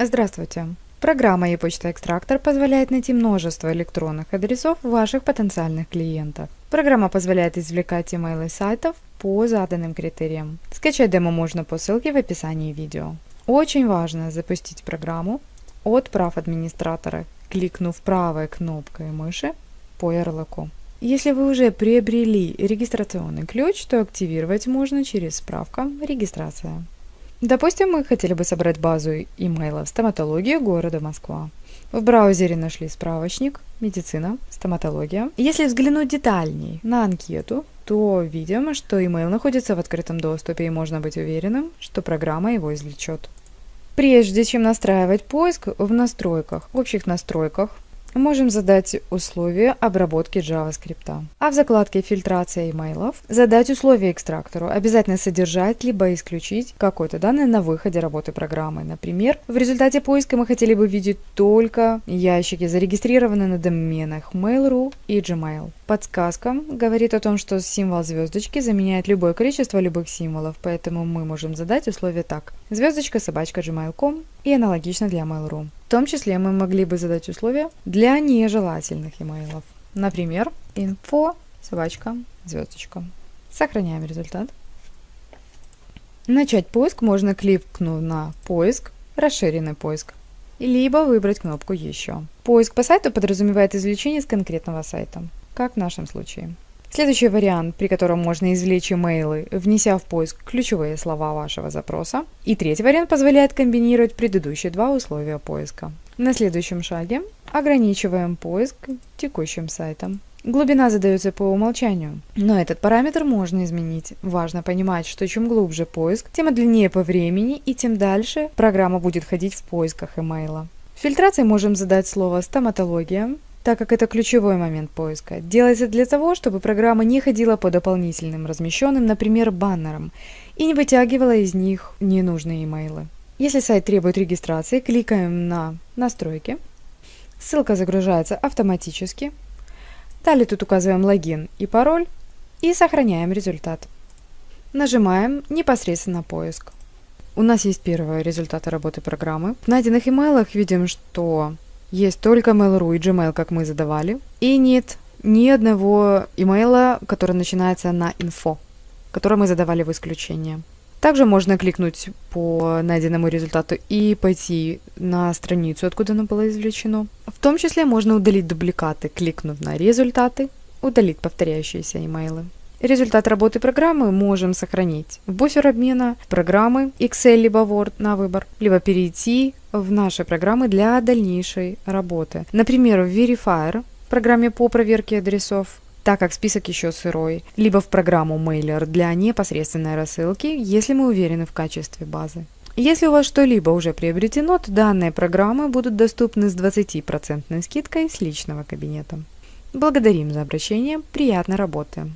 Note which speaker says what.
Speaker 1: Здравствуйте! Программа e-почта экстрактор позволяет найти множество электронных адресов ваших потенциальных клиентов. Программа позволяет извлекать имейлы сайтов по заданным критериям. Скачать демо можно по ссылке в описании видео. Очень важно запустить программу от прав администратора, кликнув правой кнопкой мыши по ярлыку. Если вы уже приобрели регистрационный ключ, то активировать можно через справка «Регистрация». Допустим, мы хотели бы собрать базу имейлов «Стоматология города Москва». В браузере нашли справочник «Медицина. Стоматология». Если взглянуть детальней на анкету, то видим, что имейл находится в открытом доступе и можно быть уверенным, что программа его извлечет. Прежде чем настраивать поиск, в настройках, в общих настройках можем задать условия обработки JavaScript. А в закладке фильтрация имейлов задать условия экстрактору, обязательно содержать либо исключить какой-то данные на выходе работы программы. Например, в результате поиска мы хотели бы видеть только ящики, зарегистрированные на доменах Mail.ru и Gmail. Подсказка говорит о том, что символ звездочки заменяет любое количество любых символов, поэтому мы можем задать условие так. Звездочка собачка gmail.com и аналогично для Mail.ru. В том числе мы могли бы задать условия для нежелательных имейлов. Например, info собачка звездочка. Сохраняем результат. Начать поиск можно кликнув на «Поиск», «Расширенный поиск», либо выбрать кнопку «Еще». Поиск по сайту подразумевает извлечение с конкретного сайта, как в нашем случае. Следующий вариант, при котором можно извлечь имейлы, внеся в поиск ключевые слова вашего запроса. И третий вариант позволяет комбинировать предыдущие два условия поиска. На следующем шаге ограничиваем поиск текущим сайтом. Глубина задается по умолчанию, но этот параметр можно изменить. Важно понимать, что чем глубже поиск, тем длиннее по времени и тем дальше программа будет ходить в поисках имейла. В фильтрации можем задать слово «стоматология», так как это ключевой момент поиска. Делается для того, чтобы программа не ходила по дополнительным размещенным, например, баннерам, и не вытягивала из них ненужные имейлы. Если сайт требует регистрации, кликаем на «Настройки». Ссылка загружается автоматически. Далее тут указываем логин и пароль и сохраняем результат. Нажимаем непосредственно поиск. У нас есть первые результаты работы программы. В найденных имейлах видим, что есть только Mail.ru и Gmail, как мы задавали. И нет ни одного имейла, который начинается на info, который мы задавали в исключение. Также можно кликнуть по найденному результату и пойти на страницу, откуда оно было извлечено. В том числе можно удалить дубликаты, кликнув на результаты, удалить повторяющиеся имейлы. Результат работы программы можем сохранить в буфер обмена программы Excel либо Word на выбор, либо перейти в наши программы для дальнейшей работы. Например, в Verifier, программе по проверке адресов, так как список еще сырой, либо в программу Mailer для непосредственной рассылки, если мы уверены в качестве базы. Если у вас что-либо уже приобретено, то данные программы будут доступны с 20% скидкой с личного кабинета. Благодарим за обращение, приятной работы!